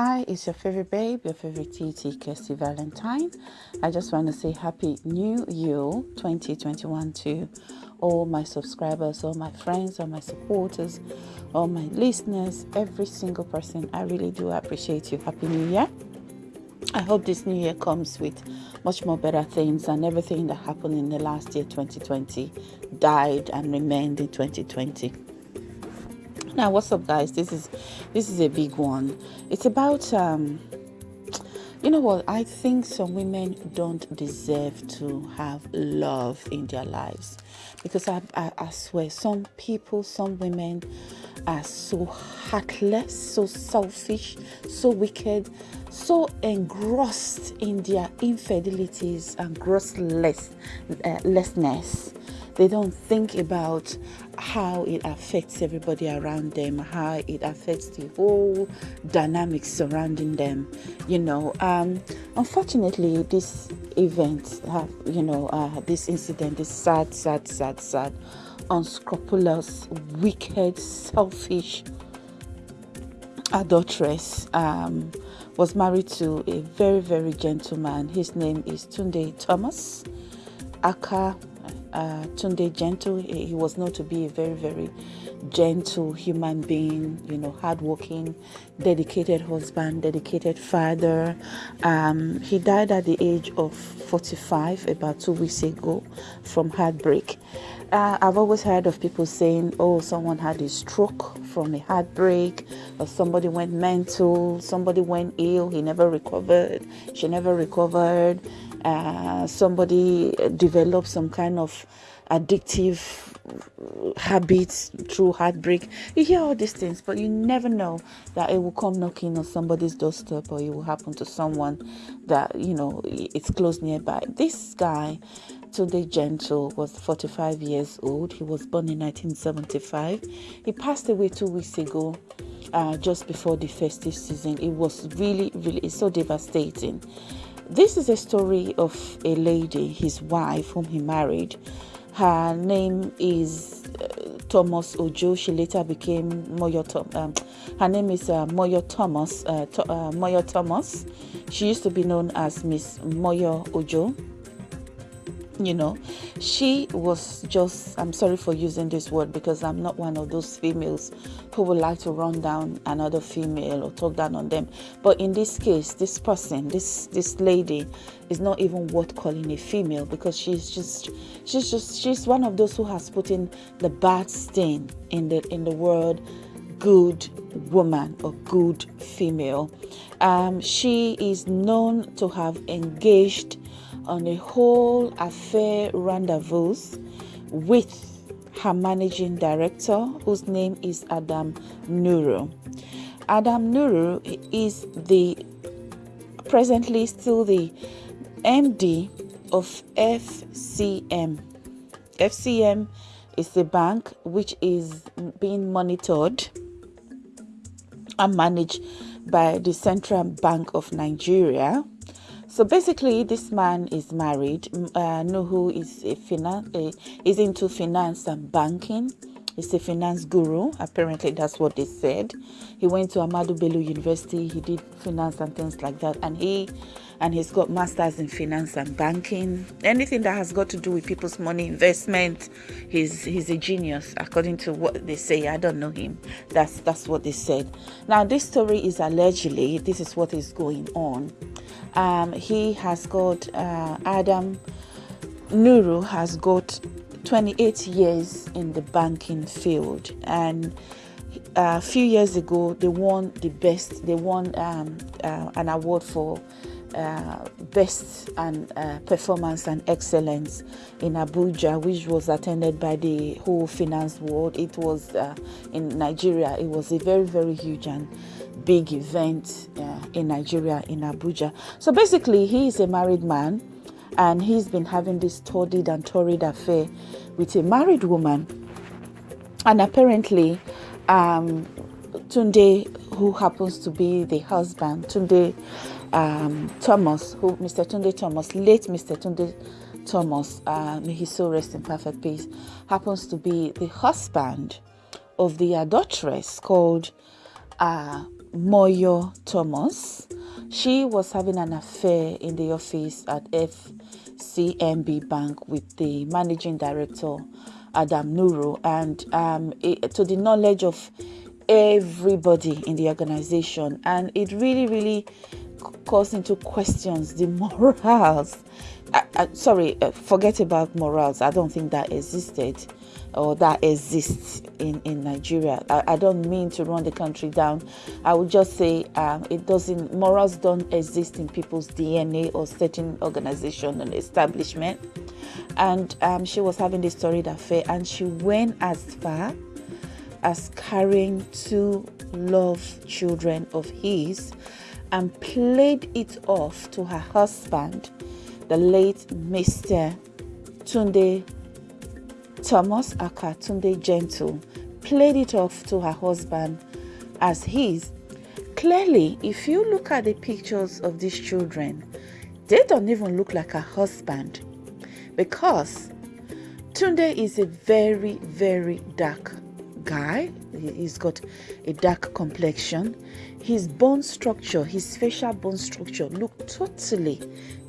Hi, it's your favorite babe, your favorite TT, Kirsty Valentine. I just want to say Happy New Year 2021 to all my subscribers, all my friends, all my supporters, all my listeners, every single person. I really do appreciate you. Happy New Year. I hope this new year comes with much more better things and everything that happened in the last year 2020 died and remained in 2020 now what's up guys? This is this is a big one. It's about um you know what? I think some women don't deserve to have love in their lives because I, I, I swear some people some women are so heartless so selfish so wicked so engrossed in their infidelities and grossless uh, lessness they don't think about how it affects everybody around them, how it affects the whole dynamics surrounding them. You know, um, unfortunately, this event, you know, uh, this incident, this sad, sad, sad, sad, unscrupulous, wicked, selfish adulteress um, was married to a very, very gentleman. His name is Tunde Thomas Aka uh, Tunde Gentle. He was known to be a very, very gentle human being, you know, hardworking, dedicated husband, dedicated father. Um, he died at the age of 45 about two weeks ago from heartbreak. Uh, I've always heard of people saying, oh, someone had a stroke from a heartbreak, or somebody went mental, somebody went ill, he never recovered, she never recovered uh, somebody develops some kind of addictive habits through heartbreak. You hear all these things, but you never know that it will come knocking on somebody's doorstep or it will happen to someone that you know it's close nearby. This guy, Tunde Gentle, was 45 years old. He was born in 1975. He passed away two weeks ago. Uh, just before the festive season, it was really, really, so devastating. This is a story of a lady, his wife, whom he married. Her name is uh, Thomas Ojo. She later became Moyo. Um, her name is uh, Moyo Thomas. Uh, to, uh, Moyo Thomas. She used to be known as Miss Moyo Ojo you know she was just i'm sorry for using this word because i'm not one of those females who would like to run down another female or talk down on them. But in this case this person this this lady is not even worth calling a female because she's just she's just she's one of those who has put in the bad stain in the in the word good woman or good female. Um, she is known to have engaged on a whole affair rendezvous with her managing director, whose name is Adam Nuru. Adam Nuru is the presently still the MD of FCM. FCM is a bank which is being monitored and managed by the Central Bank of Nigeria so basically, this man is married. Uh, Nuhu is a a, is into finance and banking. He's a finance guru. Apparently, that's what they said. He went to Ahmadu Bello University. He did finance and things like that. And he and he's got masters in finance and banking. Anything that has got to do with people's money investment, he's he's a genius according to what they say. I don't know him. That's that's what they said. Now this story is allegedly this is what is going on. Um, he has got uh, Adam Nuru has got 28 years in the banking field and uh, a few years ago they won the best they won um, uh, an award for uh, best and uh, performance and excellence in Abuja, which was attended by the whole finance world. It was uh, in Nigeria. It was a very, very huge and big event uh, in Nigeria, in Abuja. So basically, he is a married man and he's been having this torrid and torrid affair with a married woman. And apparently, um, Tunde, who happens to be the husband, Tunde um, Thomas, who Mr. Tunde Thomas, late Mr. Tunde Thomas, uh, may he so rest in perfect peace, happens to be the husband of the adulteress called uh, Moyo Thomas. She was having an affair in the office at FCMB Bank with the managing director, Adam Nuru, and um, it, to the knowledge of everybody in the organization. And it really, really calls into questions the morals. Uh, uh, sorry, uh, forget about morals. I don't think that existed or that exists in, in Nigeria. I, I don't mean to run the country down. I would just say um, it doesn't, morals don't exist in people's DNA or certain organization and establishment. And um, she was having this storied affair and she went as far as carrying two love children of his and played it off to her husband, the late Mr. Tunde Thomas aka Tunde Gentle played it off to her husband as his. Clearly, if you look at the pictures of these children, they don't even look like a husband because Tunde is a very, very dark guy. He's got a dark complexion. His bone structure, his facial bone structure, look totally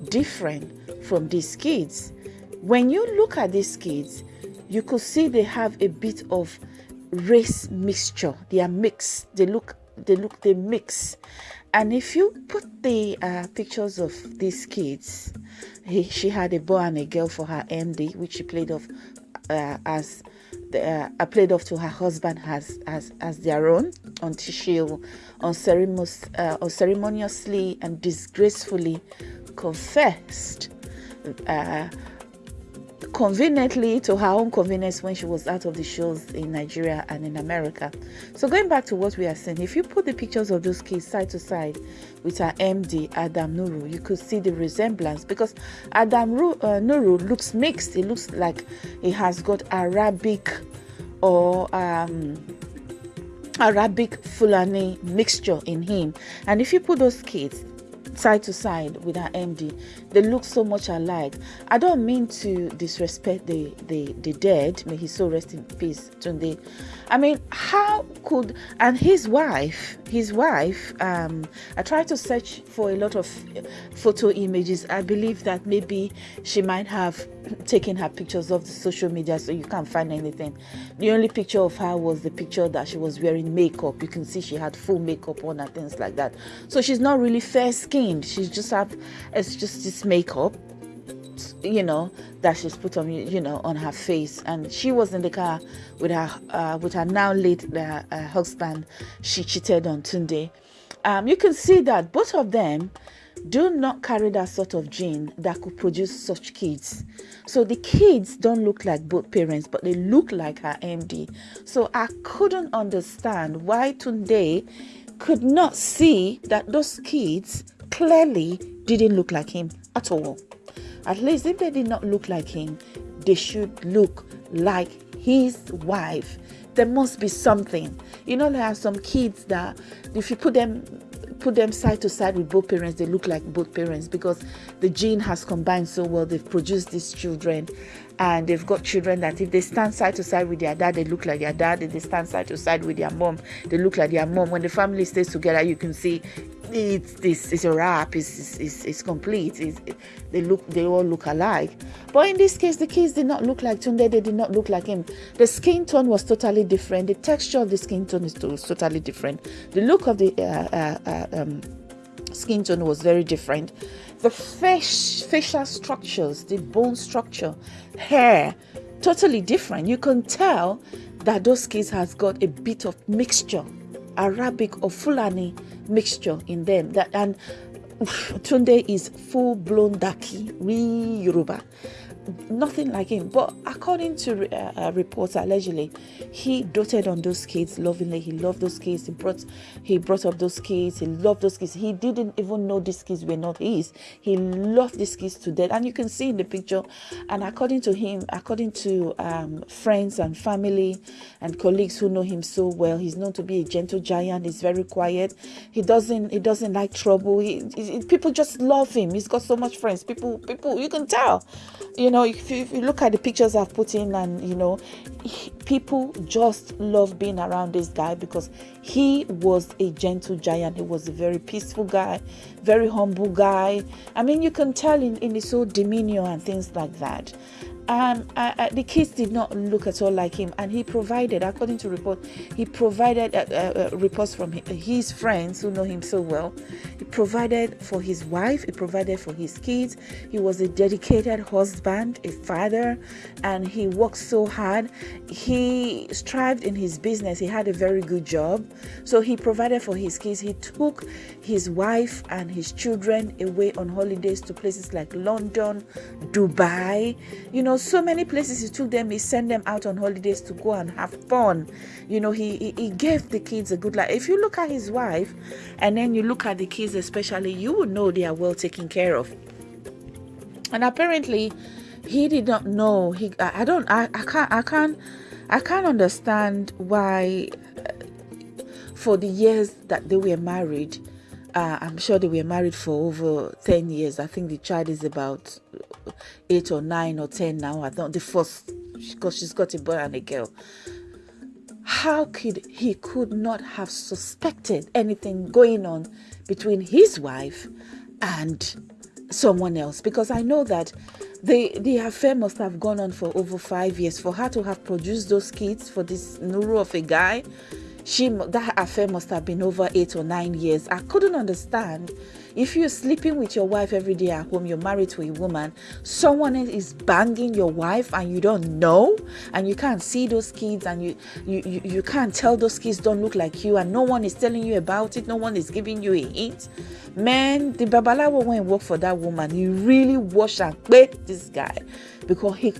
different from these kids. When you look at these kids, you could see they have a bit of race mixture. They are mixed. They look, they look, they mix. And if you put the uh, pictures of these kids, he, she had a boy and a girl for her MD, which she played off uh, as the, uh, played off to her husband as as as their own until she unceremonious, uh, unceremoniously and disgracefully confessed uh, conveniently to her own convenience when she was out of the shows in Nigeria and in America. So going back to what we are saying, if you put the pictures of those kids side to side with her MD Adam Nuru, you could see the resemblance because Adam uh, Nuru looks mixed. It looks like he has got Arabic or um, Arabic Fulani mixture in him. And if you put those kids side to side with her MD. They look so much alike. I don't mean to disrespect the the, the dead. May he so rest in peace, Tunde. I mean, how could and his wife, his wife. Um, I tried to search for a lot of photo images. I believe that maybe she might have taken her pictures off the social media, so you can't find anything. The only picture of her was the picture that she was wearing makeup. You can see she had full makeup on and things like that. So she's not really fair skinned. She's just have it's just this makeup you know that she's put on you know on her face and she was in the car with her uh, with her now late uh, uh, husband she cheated on Tunde um, you can see that both of them do not carry that sort of gene that could produce such kids so the kids don't look like both parents but they look like her MD so I couldn't understand why Tunde could not see that those kids clearly didn't look like him at all at least if they did not look like him, they should look like his wife. There must be something. You know, there are some kids that if you put them put them side to side with both parents, they look like both parents because the gene has combined so well. They've produced these children, and they've got children that if they stand side to side with their dad, they look like their dad. If they stand side to side with their mom, they look like their mom. When the family stays together, you can see it's this a wrap. It's complete. It's, it, they look they all look alike. But in this case, the kids did not look like Tunde. They did not look like him. The skin tone was totally different. The texture of the skin tone is totally different. The look of the uh, uh, uh, um, skin tone was very different. The facial structures, the bone structure, hair, totally different. You can tell that those kids has got a bit of mixture, Arabic or Fulani mixture in them. That and Tunde is full blown Daki, real Yoruba nothing like him. But according to uh, reports, allegedly, he doted on those kids lovingly. He loved those kids. He brought he brought up those kids. He loved those kids. He didn't even know these kids were not his. He loved these kids to death, and you can see in the picture. And according to him, according to um, friends and family and colleagues who know him so well, he's known to be a gentle giant. He's very quiet. He doesn't he doesn't like trouble. He, he, people just love him. He's got so much friends. People people you can tell. You you know, if you, if you, look at the pictures I've put in, and you know, he, people just love being around this guy because he was a gentle giant. He was a very peaceful guy, very humble guy. I mean, you can tell in, in his whole demeanor and things like that um, uh, uh, the kids did not look at all like him, and he provided, according to report, he provided uh, uh, uh reports from his friends who know him so well. He provided for his wife, he provided for his kids. He was a dedicated husband, a father, and he worked so hard. He strived in his business. He had a very good job, so he provided for his kids. He took his wife and his children away on holidays to places like London, Dubai, you know so many places he took them he sent them out on holidays to go and have fun. You know he, he, he gave the kids a good life. If you look at his wife and then you look at the kids especially you would know they are well taken care of. And apparently he did not know. He i, I don't I, I can't i can't i can't understand why uh, for the years that they were married uh, I'm sure they were married for over 10 years. I think the child is about eight or nine or ten now. I thought the first because she's got a boy and a girl. How could he could not have suspected anything going on between his wife and someone else? Because I know that the the affair must have gone on for over five years for her to have produced those kids for this nuru of a guy she that affair must have been over eight or nine years i couldn't understand if you're sleeping with your wife every day at home, you're married to a woman, someone is banging your wife and you don't know, and you can't see those kids, and you, you, you, you can't tell those kids don't look like you, and no one is telling you about it, no one is giving you a hint. Man, the Babalawo went and work for that woman. He really washed and this guy because he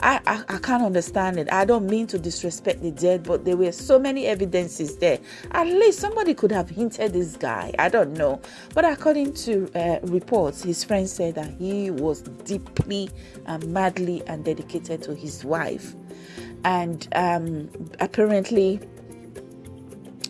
I, I, I can't understand it. I don't mean to disrespect the dead, but there were so many evidences there. At least somebody could have hinted this guy. I don't know. But according to uh, reports, his friends said that he was deeply and madly and dedicated to his wife. And um, apparently,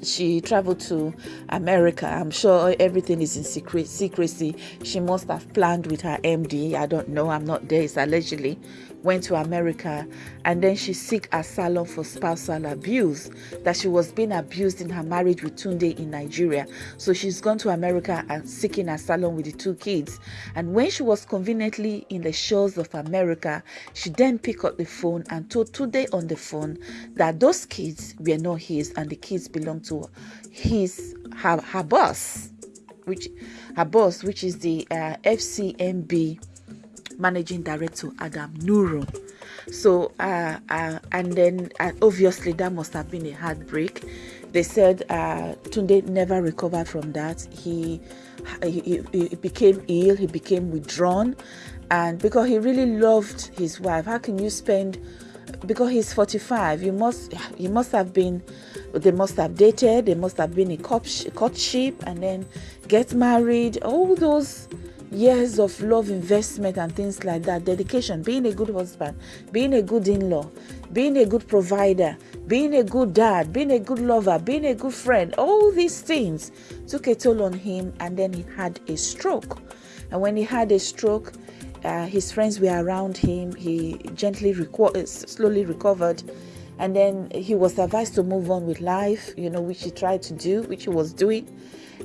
she traveled to America. I'm sure everything is in secret secrecy. She must have planned with her MD. I don't know. I'm not there. It's allegedly went to America and then she seek asylum for spousal abuse that she was being abused in her marriage with Tunde in Nigeria. So she's gone to America and seeking asylum with the two kids. And when she was conveniently in the shores of America, she then picked up the phone and told Tunde on the phone that those kids were not his and the kids belonged to his her, her boss, which her boss, which is the uh, FCMB managing director Adam Nuru. So, uh, uh, and then uh, obviously that must have been a heartbreak. They said uh, Tunde never recovered from that. He, he, he became ill, he became withdrawn, and because he really loved his wife, how can you spend? Because he's 45, you must he must have been. They must have dated. They must have been a courtship, and then get married. All those years of love investment and things like that. Dedication being a good husband being a good in-law being a good provider being a good dad being a good lover being a good friend all these things took a toll on him and then he had a stroke. And when he had a stroke uh, his friends were around him. He gently reco- slowly recovered. And then he was advised to move on with life you know which he tried to do which he was doing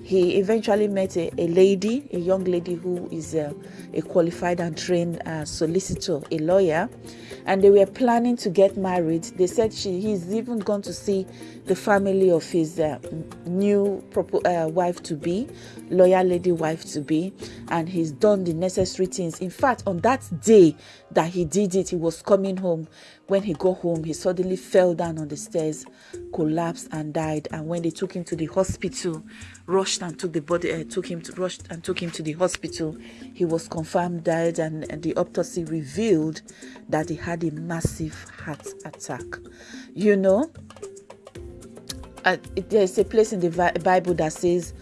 he eventually met a, a lady, a young lady who is a, a qualified and trained uh, solicitor, a lawyer, and they were planning to get married. They said she, he's even gone to see the family of his uh, new uh, wife to be, lawyer lady wife to be, and he's done the necessary things. In fact, on that day that he did it, he was coming home. When he got home, he suddenly fell down on the stairs, collapsed, and died. And when they took him to the hospital, rushed and took the body, uh, took him to rushed and took him to the hospital, he was confirmed dead, and, and the autopsy revealed that he had a massive heart attack. You know, uh, there's a place in the Bible that says,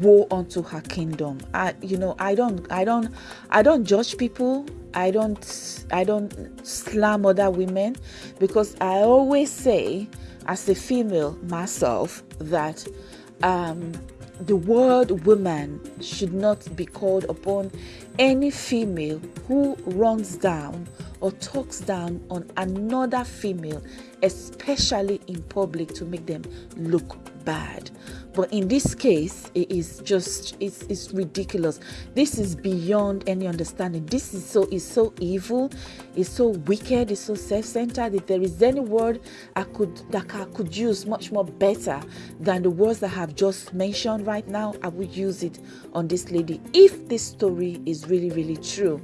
"Woe unto her kingdom." I, you know, I don't, I don't, I don't judge people. I don't, I don't slam other women because I always say, as a female myself, that um, the word woman should not be called upon any female who runs down or talks down on another female, especially in public, to make them look bad. But in this case, it is just it's, it's ridiculous. This is beyond any understanding. This is so is so evil, it's so wicked, it's so self-centered. If there is any word I could that I could use much more better than the words that I have just mentioned right now, I would use it on this lady. If this story is really, really true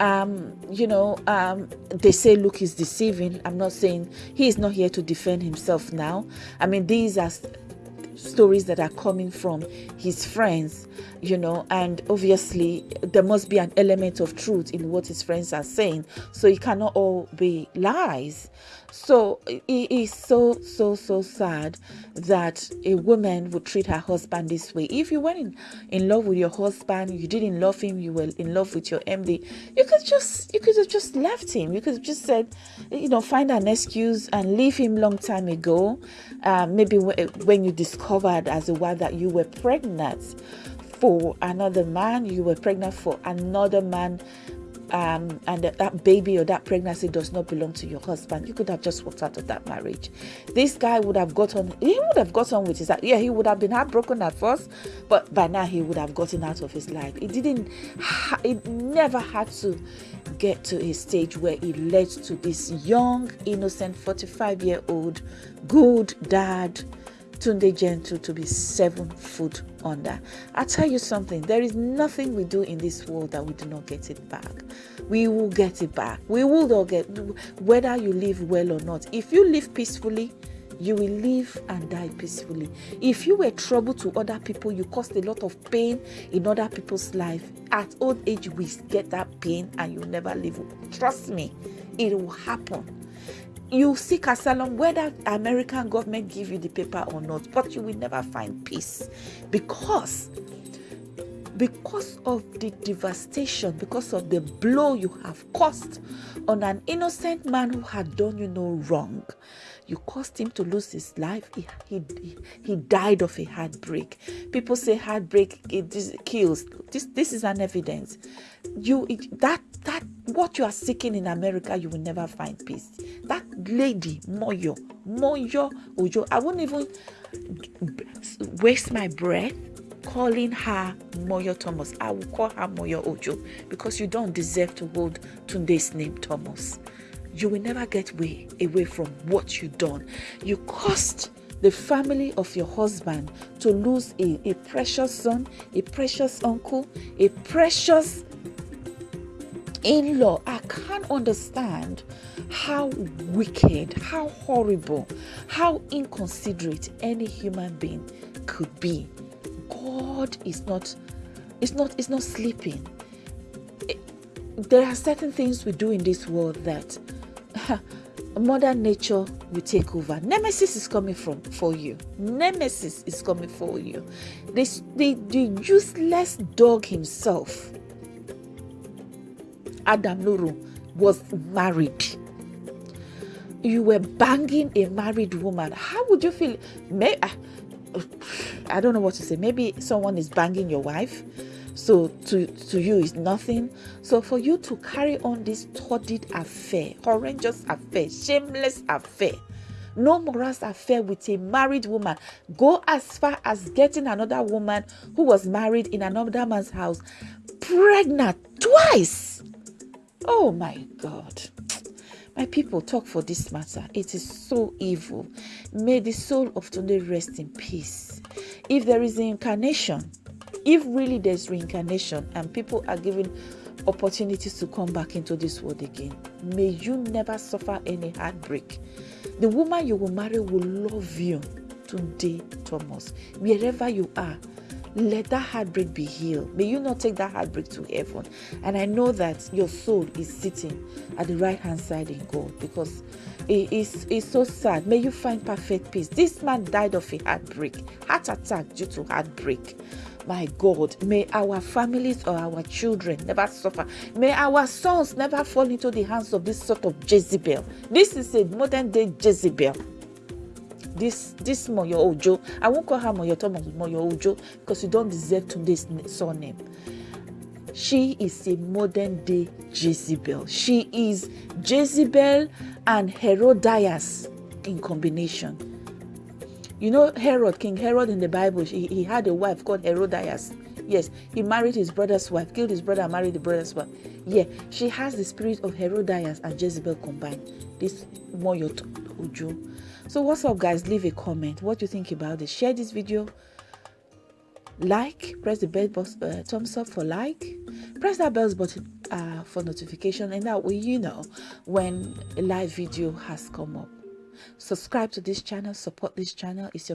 um, you know, um, they say Luke is deceiving. I'm not saying he is not here to defend himself now. I mean, these are stories that are coming from his friends, you know, and obviously there must be an element of truth in what his friends are saying. So it cannot all be lies. So it is so, so, so sad that a woman would treat her husband this way. If you were in, in love with your husband, you didn't love him, you were in love with your MD, you could just you could have just left him. You could have just said, you know, find an excuse and leave him long time ago. Uh, maybe when you discovered as a wife that you were pregnant for another man, you were pregnant for another man um, and that, that baby or that pregnancy does not belong to your husband, you could have just walked out of that marriage. This guy would have gotten, he would have gotten with his, yeah, he would have been heartbroken at first, but by now he would have gotten out of his life. It didn't, it never had to get to a stage where it led to this young, innocent 45 year old, good dad Tunde Gentle to be seven foot under. I tell you something, there is nothing we do in this world that we do not get it back. We will get it back. We will all get, whether you live well or not. If you live peacefully, you will live and die peacefully. If you were trouble to other people, you caused a lot of pain in other people's life. At old age, we get that pain and you never live. Trust me, it will happen you seek asylum whether american government give you the paper or not but you will never find peace. Because because of the devastation because of the blow you have caused on an innocent man who had done you no wrong you caused him to lose his life. He, he, he died of a heartbreak. People say heartbreak it kills. This this is an evidence. You that that what you are seeking in america you will never find peace. That lady moyo moyo ojo i won't even waste my breath calling her Moyo Thomas. I will call her Moyo Ojo because you don't deserve to hold Tunde's name Thomas. You will never get way away from what you done. You cost the family of your husband to lose a, a precious son, a precious uncle, a precious in law. I can't understand how wicked, how horrible, how inconsiderate any human being could be. God is not is not is not sleeping. there are certain things we do in this world that mother nature will take over nemesis is coming from for you nemesis is coming for you this the, the useless dog himself Adam Nuru was married. You were banging a married woman. How would you feel? May, I, I don't know what to say. Maybe someone is banging your wife. So to, to you is nothing. So for you to carry on this torrid affair, horrendous affair, shameless affair, no morals affair with a married woman. Go as far as getting another woman who was married in another man's house, pregnant twice. Oh my God. My people talk for this matter. It is so evil. May the soul of Tunde rest in peace. If there is reincarnation, if really there's reincarnation and people are given opportunities to come back into this world again, may you never suffer any heartbreak. The woman you will marry will love you. Tunde, Thomas, wherever you are, let that heartbreak be healed. May you not take that heartbreak to heaven. And I know that your soul is sitting at the right hand side in God because it is it's so sad. May you find perfect peace. This man died of a heartbreak, heart attack due to heartbreak. My God, may our families or our children never suffer. May our sons never fall into the hands of this sort of Jezebel. This is a modern day Jezebel this this Moyo Ojo. I won't call her Moyo Thomas Moyo Ojo because you don't deserve Tunde's surname. She is a modern day Jezebel. She is Jezebel and Herodias in combination. You know Herod, King Herod in the Bible, he, he had a wife called Herodias. Yes, he married his brother's wife, killed his brother, married the brother's wife. Yeah, she has the spirit of Herodias and Jezebel combined. This Moyo Ojo. So what's up guys? Leave a comment. What do you think about this? Share this video. Like, press the bell button, uh, thumbs up for like. Press that bell button uh, for notification and that way you know when a live video has come up. Subscribe to this channel, support this channel. It's your